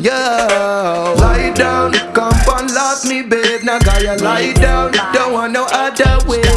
Yo, lie down, come and love me, babe. Now Gaia, lie down. Don't want no other way.